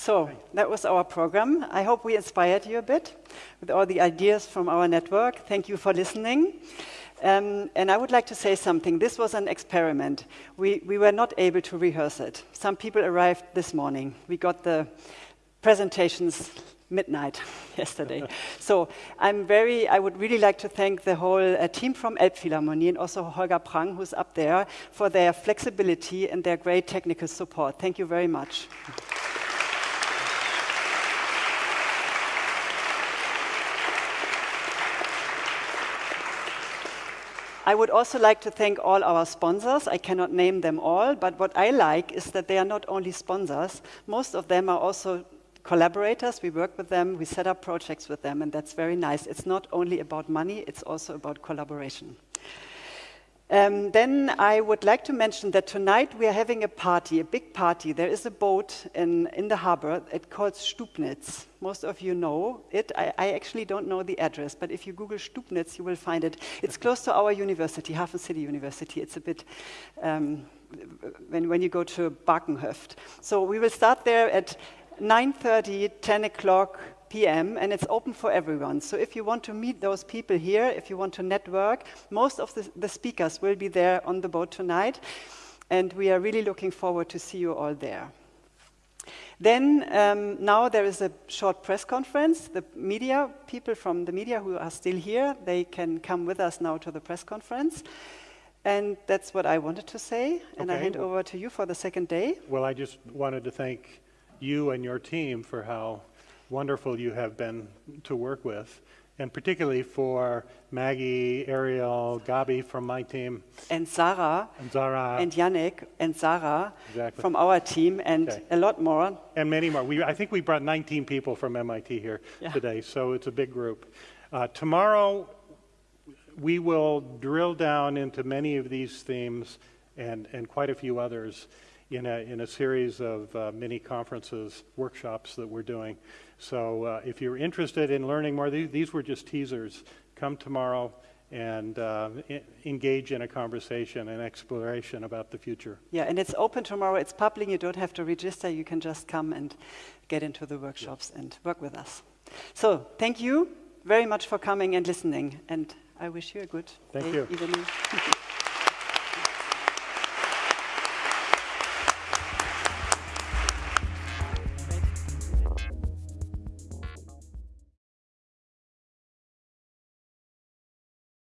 So that was our program. I hope we inspired you a bit with all the ideas from our network. Thank you for listening. Um, and I would like to say something. This was an experiment. We, we were not able to rehearse it. Some people arrived this morning. We got the presentations midnight yesterday. so I'm very, I would really like to thank the whole uh, team from Elbphilharmonie and also Holger Prang, who's up there, for their flexibility and their great technical support. Thank you very much. I would also like to thank all our sponsors. I cannot name them all, but what I like is that they are not only sponsors, most of them are also collaborators. We work with them, we set up projects with them, and that's very nice. It's not only about money, it's also about collaboration. Um, then I would like to mention that tonight we are having a party, a big party. There is a boat in, in the harbor. It's called Stubnitz. Most of you know it. I, I, actually don't know the address, but if you Google Stubnitz, you will find it. It's close to our university, HafenCity University. It's a bit, um, when, when you go to Baakenhöft. So we will start there at 9.30, 10 o'clock, p.m. and it's open for everyone. So if you want to meet those people here, if you want to network, most of the, the speakers will be there on the boat tonight. And we are really looking forward to see you all there. Then um, now there is a short press conference. The media, people from the media who are still here, they can come with us now to the press conference. And that's what I wanted to say. And okay. I hand over to you for the second day. Well, I just wanted to thank you and your team for how wonderful you have been to work with, and particularly for Maggie, Ariel, Gabi from my team. And Sarah. And Zara. And Yannick and Sarah exactly. from our team, and okay. a lot more. And many more. We, I think we brought 19 people from MIT here yeah. today, so it's a big group. Uh, tomorrow, we will drill down into many of these themes and, and quite a few others in a, in a series of uh, mini conferences, workshops that we're doing. So uh, if you're interested in learning more, these, these were just teasers. Come tomorrow and uh, engage in a conversation and exploration about the future. Yeah, and it's open tomorrow. It's public. You don't have to register. You can just come and get into the workshops and work with us. So thank you very much for coming and listening. And I wish you a good thank day, you. evening.